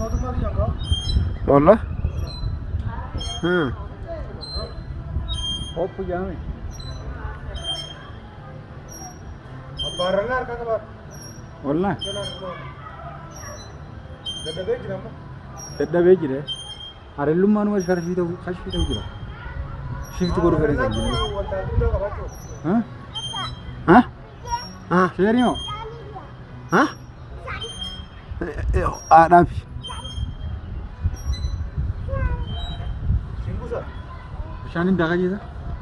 Olla. Ha. Hoppu jaami. Barrella harkaa qaba. Olla. Dadhabee jira amma. Dadhabee jire. Harellummaan wal sharfii ta'u kashfii ta'u jira. Shifti godhu fedhe kan jiru. Wantaaltuu qabaachuu. Ha? Ha? Ha? Sheerii moo? Ha? Haadhaaf. Nişanın dağa gidiyor.